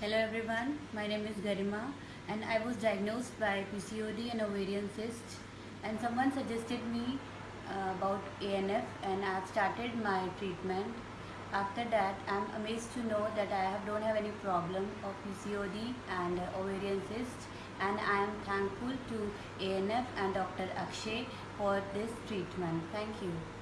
Hello everyone. My name is Garima and I was diagnosed by PCOD and ovarian cyst and someone suggested me uh, about ANF and I have started my treatment. After that, I'm amazed to know that I have, don't have any problem of PCOD and uh, ovarian cyst and I am thankful to ANF and Dr. Akshay for this treatment. Thank you.